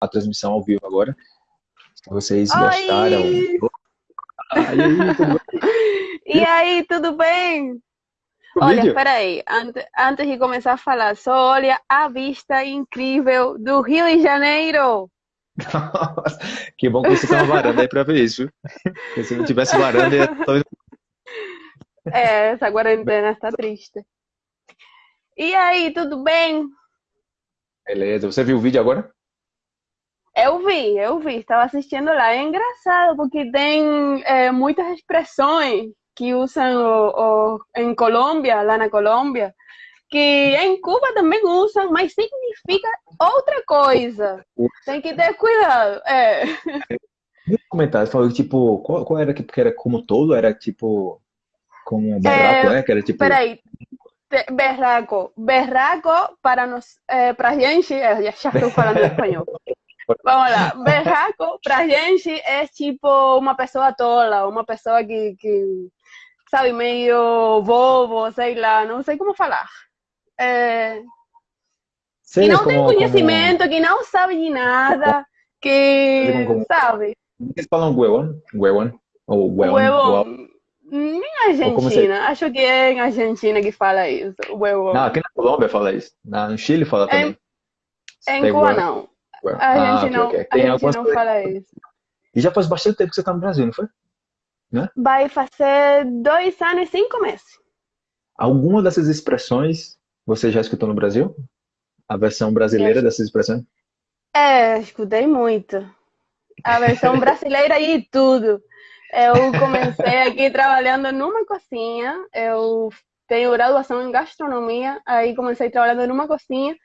a transmissão ao vivo agora. Se vocês Oi! gostaram. Tudo e aí, tudo bem? O olha, vídeo? peraí, antes, antes de começar a falar, só olha a vista incrível do Rio de Janeiro. Nossa, que bom que você tem uma varanda aí pra ver isso. Porque se não tivesse varanda, ia... É, essa quarentena está triste. E aí, tudo bem? Beleza, você viu o vídeo agora? Eu vi, eu vi, estava assistindo lá. É engraçado porque tem é, muitas expressões que usam o, o, em Colômbia, lá na Colômbia, que em Cuba também usam, mas significa outra coisa. Tem que ter cuidado. É. No comentário falou tipo, qual, qual era que era como todo? Era tipo como berraco, é, é? Que era tipo. Peraí. Berraco. Berraco para nós, é, para gente, é, já estou falando espanhol. Vamos lá. Berraco pra gente é tipo uma pessoa tola, uma pessoa que, que sabe, meio bobo, sei lá, não sei como falar. É... Sei que não como, tem conhecimento, como... que não sabe de nada, que como... sabe. Eles falam huevón, huevón, ou huevón. huevón. Em Argentina, acho que é em Argentina que fala isso, huevón. Não, aqui na Colômbia fala isso, no Chile fala também. Em, em Cuba não. A ah, gente, não, okay, okay. a gente não fala isso. E já faz bastante tempo que você está no Brasil, não foi? Né? Vai fazer dois anos e cinco meses. Alguma dessas expressões você já escutou no Brasil? A versão brasileira dessas expressões? É, escutei muito. A versão brasileira e tudo. Eu comecei aqui trabalhando numa cozinha. Eu tenho graduação em gastronomia. Aí comecei trabalhando numa cozinha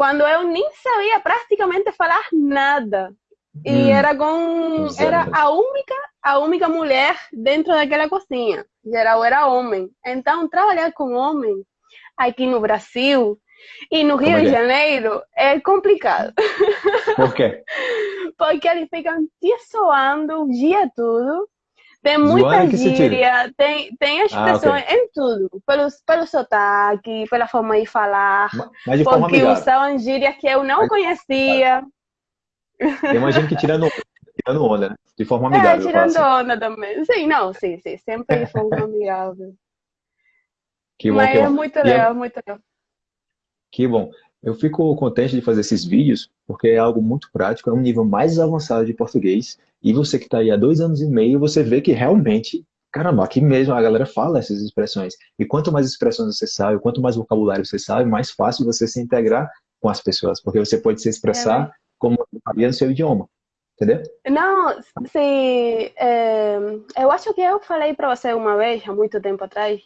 quando eu nem sabia praticamente falar nada. E hum, era com era a única a única mulher dentro daquela cozinha. Geral era homem. Então trabalhar com homem aqui no Brasil e no Rio de é? Janeiro é complicado. Por quê? Porque eles ficam te soando o dia todo tem muita gíria, tem, tem expressões ah, okay. em tudo, pelo, pelo sotaque, pela forma de falar, Mas de porque amigável. usavam gírias que eu não Mas, conhecia. Eu imagino que tirando, tirando onda, né? De forma é, amigável. É, tirando onda também. Sim, não, sim, sim, sempre de forma amigável. Que bom, Mas que é muito legal, é... muito legal. Que bom. Eu fico contente de fazer esses vídeos, porque é algo muito prático, é um nível mais avançado de português, e você que está aí há dois anos e meio, você vê que realmente, caramba, aqui mesmo a galera fala essas expressões. E quanto mais expressões você sabe, quanto mais vocabulário você sabe, mais fácil você se integrar com as pessoas, porque você pode se expressar é. como faria no seu idioma. Entendeu? Não, sim. É, eu acho que eu falei para você uma vez, há muito tempo atrás,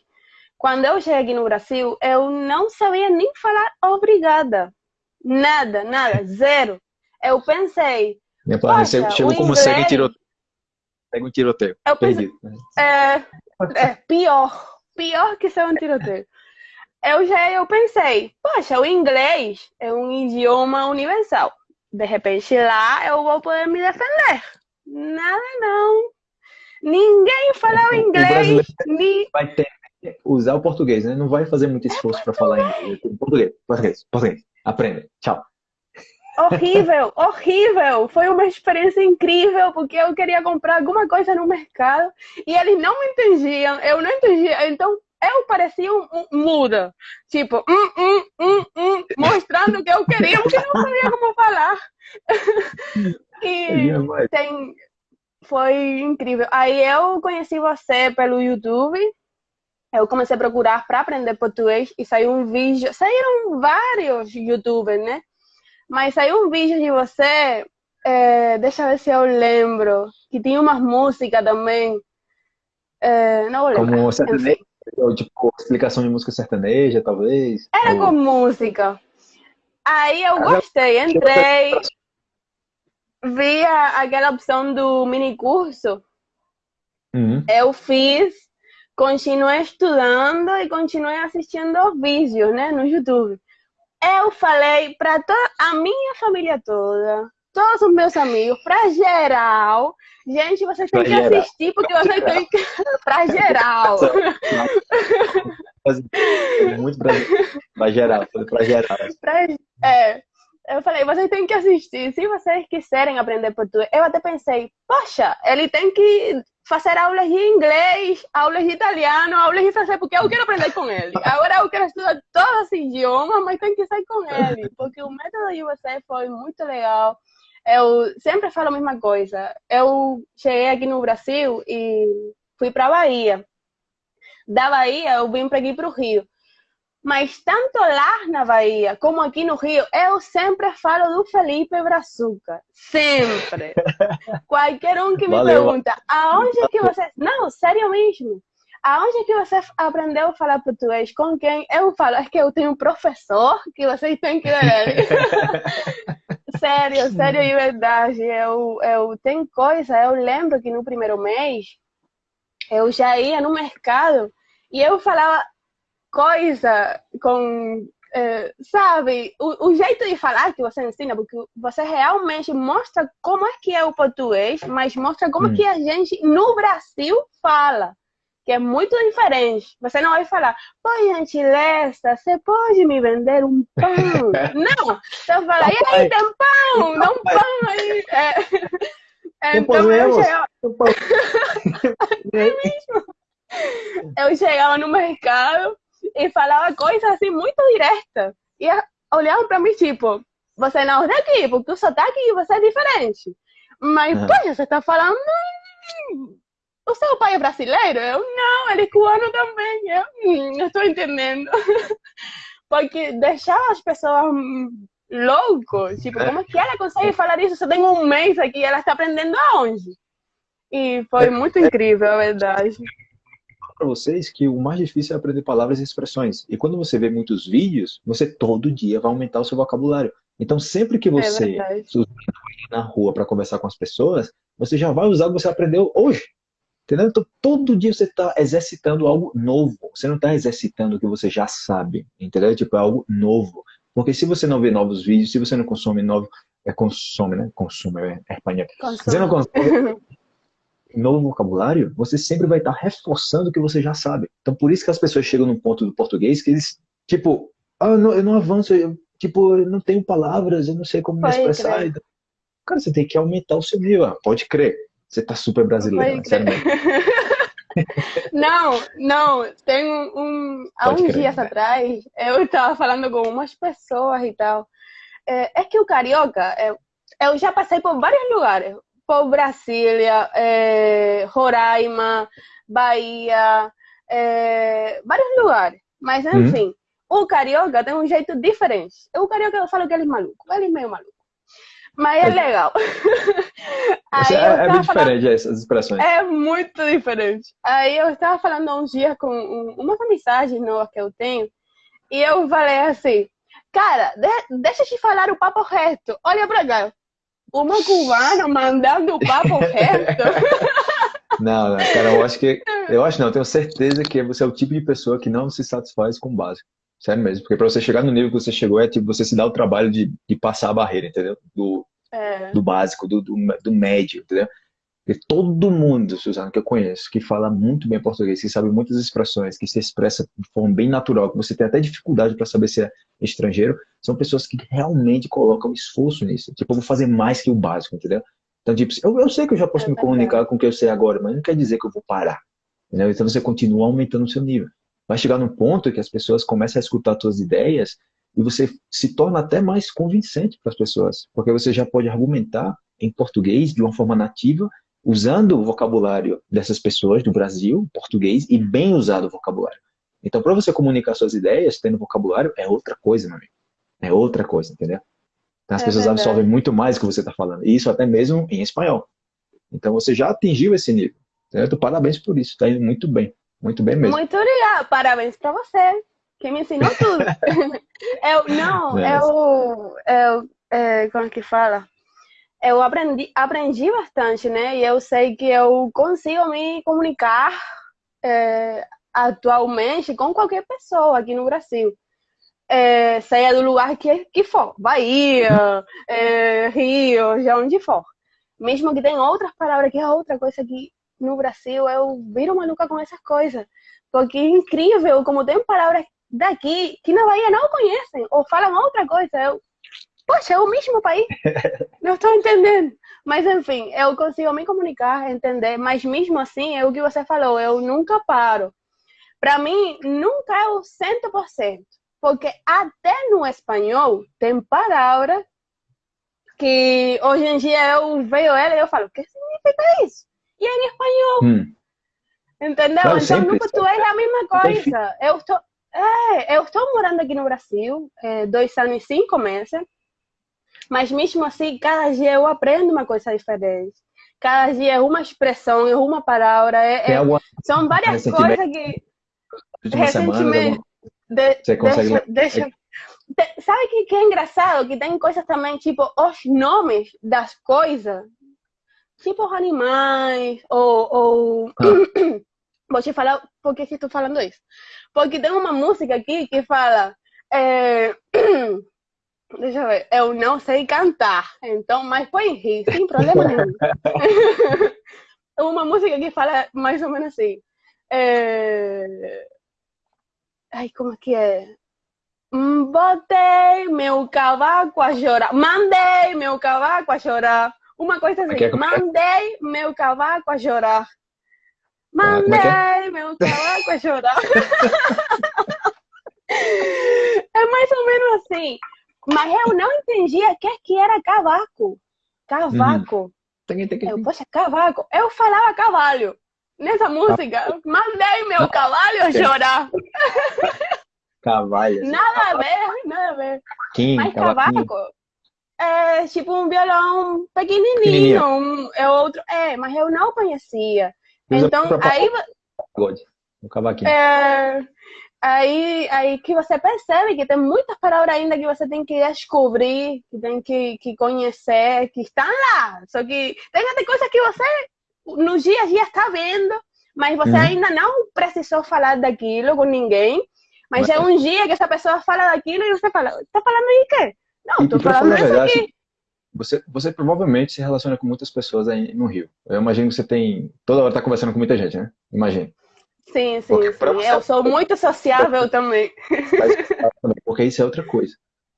quando eu cheguei no Brasil, eu não sabia nem falar obrigada. Nada, nada, zero. Eu pensei. Minha Poxa, chegou como inglês... segue tiroteio. Segue um tiroteio. Eu pensei. É, é pior. Pior que ser um tiroteio. Eu já eu pensei, poxa, o inglês é um idioma universal. De repente lá eu vou poder me defender. Nada não. Ninguém fala o inglês. Ni... Vai ter usar o português, né? Não vai fazer muito esforço é para falar em português. Português, português. Aprenda. Tchau. Horrível, horrível. Foi uma experiência incrível porque eu queria comprar alguma coisa no mercado e eles não me entendiam. Eu não entendia. Então eu parecia um, um muda, tipo, hum, hum, hum, hum, mostrando que eu queria, porque não sabia como falar. e tem, foi incrível. Aí eu conheci você pelo YouTube eu comecei a procurar para aprender português e saiu um vídeo, saíram vários youtubers, né? Mas saiu um vídeo de você, é, deixa eu ver se eu lembro, que tinha umas músicas também. É, não vou lembrar. Como sertanejo, tipo, explicação de música sertaneja, talvez? Era ou... com música. Aí eu gostei, entrei, vi aquela opção do mini curso, uhum. eu fiz continuei estudando e continuei assistindo vídeos, né, no YouTube. Eu falei para a minha família toda, todos os meus amigos, para geral. Gente, vocês têm que assistir porque vocês têm que. para geral. Muito pra, pra geral, pra geral. Pra, é, Eu falei, vocês têm que assistir. Se vocês quiserem aprender português, eu até pensei, poxa, ele tem que fazer aulas de inglês, aulas de italiano, aulas de francês, porque eu quero aprender com ele. Agora eu quero estudar todos os idiomas, mas tem que sair com ele, porque o método de você foi muito legal. Eu sempre falo a mesma coisa. Eu cheguei aqui no Brasil e fui para Bahia. Da Bahia eu vim para aqui para o Rio. Mas tanto lá na Bahia como aqui no Rio, eu sempre falo do Felipe Brazuca. Sempre. Qualquer um que me Valeu. pergunta, aonde é que você... Não, sério mesmo. Aonde é que você aprendeu a falar português? Com quem? Eu falo, é que eu tenho um professor que vocês têm que ver. sério, sério de verdade. Eu, eu tenho coisa, eu lembro que no primeiro mês eu já ia no mercado e eu falava coisa com é, sabe, o, o, jeito de falar que você ensina, porque você realmente mostra como é que é o português, mas mostra como hum. que a gente no Brasil fala, que é muito diferente. Você não vai falar, por gentileza, você pode me vender um pão? não, você fala, e aí, tem pão? Dá um pão aí. É, então, eu chegava... é mesmo. Eu chegava no mercado e falava coisas assim muito diretas. E olhavam para mim tipo, você não é daqui, porque o sotaque de você é diferente. Mas, uhum. poxa, você está falando. O seu pai é brasileiro? Eu, não, ele é cubano também. Eu, hum, não estou entendendo. porque deixava as pessoas loucos. Tipo, como é que ela consegue falar isso? Você tem um mês aqui, ela está aprendendo aonde? E foi muito incrível, a verdade para vocês que o mais difícil é aprender palavras e expressões. E quando você vê muitos vídeos, você todo dia vai aumentar o seu vocabulário. Então, sempre que é você é na rua para conversar com as pessoas, você já vai usar o que você aprendeu hoje. Entendeu? Então, todo dia você está exercitando algo novo. Você não está exercitando o que você já sabe. Entendeu? Tipo, é algo novo. Porque se você não vê novos vídeos, se você não consome novo. É, consome, né? Consome, é, é. Você não consome novo vocabulário, você sempre vai estar reforçando o que você já sabe. Então, por isso que as pessoas chegam num ponto do português que eles, tipo, ah, eu não, eu não avanço, eu, tipo, eu não tenho palavras, eu não sei como me expressar. Crer. Cara, você tem que aumentar o seu nível. Ah, pode crer. Você tá super brasileiro, né? sério Não, não, tem um, há uns crer, dias atrás, eu estava falando com umas pessoas e tal. É, é que o carioca, é, eu já passei por vários lugares por Brasília, é, Roraima, Bahia, é, vários lugares. Mas, uhum. enfim, uhum. o carioca tem um jeito diferente. O carioca eu falo que ele é maluco, ele é meio maluco. Mas é, é. legal. Aí é, é muito falando... diferente essas expressões. É muito diferente. Aí eu estava falando uns dias com um, umas mensagens novas que eu tenho, e eu falei assim, cara, de, deixa eu te falar o papo reto. Olha pra cá uma cubana mandando o papo reto. Não, não, cara, eu acho que. Eu acho não, eu tenho certeza que você é o tipo de pessoa que não se satisfaz com o básico. Sério mesmo. Porque para você chegar no nível que você chegou, é tipo você se dá o trabalho de, de passar a barreira, entendeu? Do, é. do básico, do, do, do médio, entendeu? Porque todo mundo, Suzana, que eu conheço, que fala muito bem português, que sabe muitas expressões, que se expressa de forma bem natural, que você tem até dificuldade para saber se é estrangeiro, são pessoas que realmente colocam esforço nisso. Tipo, eu vou fazer mais que o básico, entendeu? Então, tipo, eu, eu sei que eu já posso é me comunicar com o que eu sei agora, mas não quer dizer que eu vou parar. Entendeu? Então você continua aumentando o seu nível. Vai chegar num ponto que as pessoas começam a escutar as suas ideias e você se torna até mais convincente para as pessoas, porque você já pode argumentar em português de uma forma nativa usando o vocabulário dessas pessoas do Brasil, português, e bem usado o vocabulário. Então, para você comunicar suas ideias, tendo vocabulário, é outra coisa, meu amigo. É outra coisa, entendeu? Então, as é pessoas verdade. absorvem muito mais do que você está falando. E isso até mesmo em espanhol. Então, você já atingiu esse nível. Certo? Parabéns por isso. Está indo muito bem. Muito bem mesmo. Muito obrigada. Parabéns para você, que me ensinou tudo. eu, não, é. eu, eu é, como que fala? Eu aprendi, aprendi bastante, né? E eu sei que eu consigo me comunicar é, atualmente com qualquer pessoa aqui no Brasil. É, seja do lugar que, que for, Bahia, é, Rio, de onde for. Mesmo que tenha outras palavras, que é outra coisa que no Brasil eu viro maluca com essas coisas. Porque é incrível como tem palavras daqui que na Bahia não conhecem ou falam outra coisa. Eu poxa, é o mesmo país? Não estou entendendo. Mas, enfim, eu consigo me comunicar, entender, mas mesmo assim, é o que você falou, eu nunca paro. Para mim, nunca é o 100%, porque até no espanhol tem palavras que hoje em dia eu vejo ela e eu falo, o que significa isso? E é em espanhol. Hum. Entendeu? Claro, então sempre, nunca tu é a mesma coisa. Eu estou, é, eu estou morando aqui no Brasil, é, dois anos e cinco meses, mas mesmo assim, cada dia eu aprendo uma coisa diferente. Cada dia é uma expressão, é uma palavra, é, é, são várias coisas que recentemente, de, você consegue deixa, deixa, Sabe que, que é engraçado? Que tem coisas também, tipo, os nomes das coisas, tipo os animais, ou. ou... Ah. Vou te falar por que estou falando isso. Porque tem uma música aqui que fala. É... Deixa eu ver. Eu não sei cantar, então, mas põe rir, sem problema nenhum. uma música que fala mais ou menos assim. É... Ai, como é que é? Botei meu cavaco a chorar. Mandei meu cavaco a chorar. Uma coisa assim. É, é? Mandei meu cavaco a chorar. Ah, é Mandei meu cavaco a chorar. é mais ou menos assim. Mas eu não entendia o que, que era cavaco. Cavaco. Uhum. Eu, poxa, cavaco. Eu falava cavalo. Nessa música, mandei meu cavalo chorar. Cavalho. Assim. Nada a ver, nada a ver. Kim, Mas cavaco é tipo um violão pequenininho, um, é outro. É, mas eu não conhecia. Então, aí. Um cavaquinho. É, aí, aí que você percebe que tem muitas palavras ainda que você tem que descobrir, que tem que, que conhecer, que estão lá. Só que tem até coisas que você no dia a dia está vendo, mas você uhum. ainda não precisou falar daquilo com ninguém. Mas, é um dia que essa pessoa fala daquilo e você fala, tá falando de quê? Não, tô falando disso aqui. Você, você provavelmente se relaciona com muitas pessoas aí no Rio. Eu imagino que você tem. Toda hora tá conversando com muita gente, né? Imagino. Sim, sim, porque sim. Você... Eu sou muito sociável também. Porque isso é outra coisa.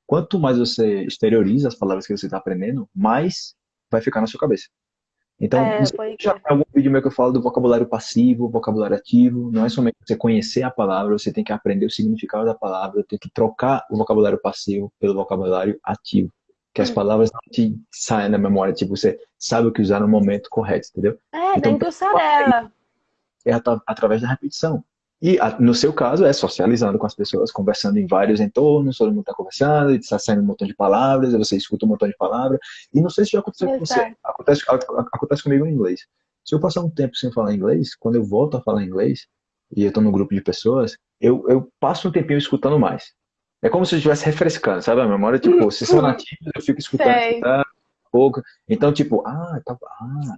Quanto mais você exterioriza as palavras que você está aprendendo, mais vai ficar na sua cabeça. Então, é, já tem algum vídeo meu que eu falo do vocabulário passivo, vocabulário ativo. Não é somente você conhecer a palavra, você tem que aprender o significado da palavra, tem que trocar o vocabulário passivo pelo vocabulário ativo. Que as hum. palavras não te saem da memória, tipo, você sabe o que usar no momento correto, entendeu? É, então, tem que usar ela. É através da repetição. E no seu caso é socializando com as pessoas, conversando em vários entornos, todo mundo está conversando, está saindo um montão de palavras, você escuta um montão de palavras. E não sei se já aconteceu com você. Acontece, acontece comigo em inglês. Se eu passar um tempo sem falar inglês, quando eu volto a falar inglês, e eu estou num grupo de pessoas, eu, eu passo um tempinho escutando mais. É como se eu estivesse refrescando, sabe? A memória, tipo, se são nativos, eu fico escutando, escutando pouco. Então, tipo, ah, tá, ah,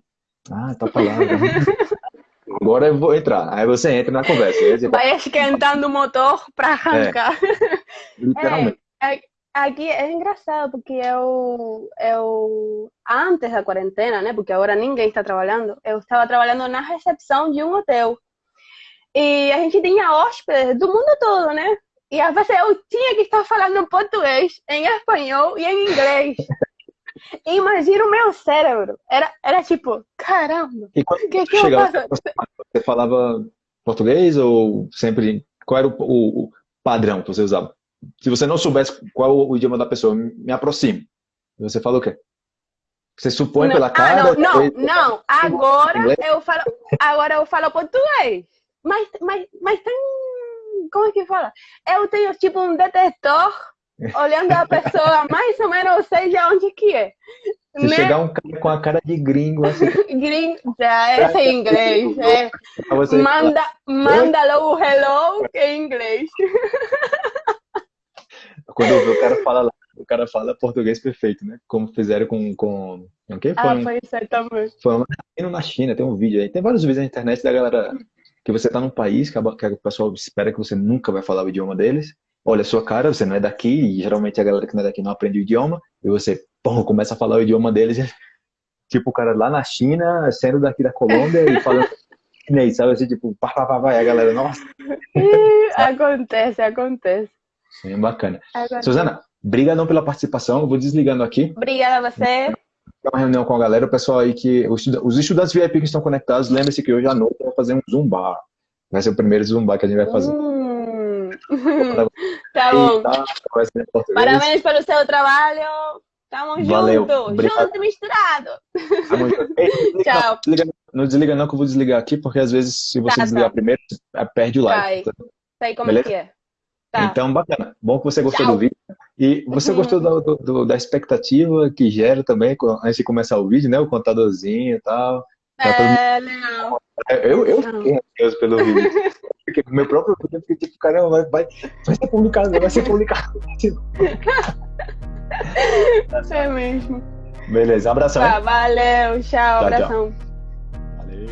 ah, tá palavra. agora eu vou entrar. Aí você entra na conversa. Você... Vai esquentando o motor para arrancar. É, literalmente. É, é, aqui é engraçado porque eu, eu, antes da quarentena, né? Porque agora ninguém está trabalhando, eu estava trabalhando na recepção de um hotel. E a gente tinha hóspedes do mundo todo, né? E às vezes eu tinha que estar falando português, em espanhol e em inglês. Imagina o meu cérebro. Era, era tipo, caramba, o que, que eu faço? Você falava português ou sempre. Qual era o, o, o, padrão que você usava? Se você não soubesse qual o, idioma da pessoa, me aproxime. Você fala o quê? Você supõe não, pela ah, cara? Ah, não, não, não. Agora eu falo, agora eu falo português. Mas, mas, mas tem. Como é que fala? Eu tenho tipo um detector olhando a pessoa, mais ou menos já onde que é. Se né? chegar um cara com a cara de gringo, assim. gringo, esse é inglês. É. Manda, manda logo o hello, que é inglês. Quando eu vi o cara fala lá, o cara fala português perfeito, né? Como fizeram com. com... O quê? Foi ah, um, foi também. Foi um na China, tem um vídeo aí. Tem vários vídeos na internet da galera que você tá num país que, a, que o pessoal espera que você nunca vai falar o idioma deles olha a sua cara, você não é daqui, e geralmente a galera que não é daqui não aprende o idioma, e você pô, começa a falar o idioma deles, tipo o cara lá na China, sendo daqui da Colômbia e falando chinês, sabe assim, tipo, pá, pá, pá, vai, a galera, nossa. acontece, acontece. Sim, bacana. Acontece. Suzana, Obrigadão pela participação. Eu vou desligando aqui. Obrigada a você. Uma reunião com a galera, o pessoal aí que. Os estudantes VIP que estão conectados, lembre-se que hoje à noite vai fazer um Zumba. Vai ser o primeiro Zumba que a gente vai fazer. Hum. Tá bom. Parabéns pelo seu trabalho. Tamo Valeu. junto. Obrigado. Junto e misturado. Tamo junto. Ei, Tchau. Não desliga, não desliga, não, que eu vou desligar aqui, porque às vezes, se você tá, desligar tá. primeiro, perde o like. Sai. Sai como Beleza? que é. Tá. Então, bacana. Bom que você gostou Tchau. do vídeo. E você uhum. gostou do, do, da expectativa que gera também, antes de começar o vídeo, né? O contadorzinho e tal. Tá é, legal. Eu, eu fiquei ansioso pelo vídeo. Porque meu próprio eu porque tipo, caramba, vai, vai, ser publicado, vai ser publicado. é mesmo. Beleza, abração. Tá, valeu, tchau, tchau abração. Tchau. Valeu.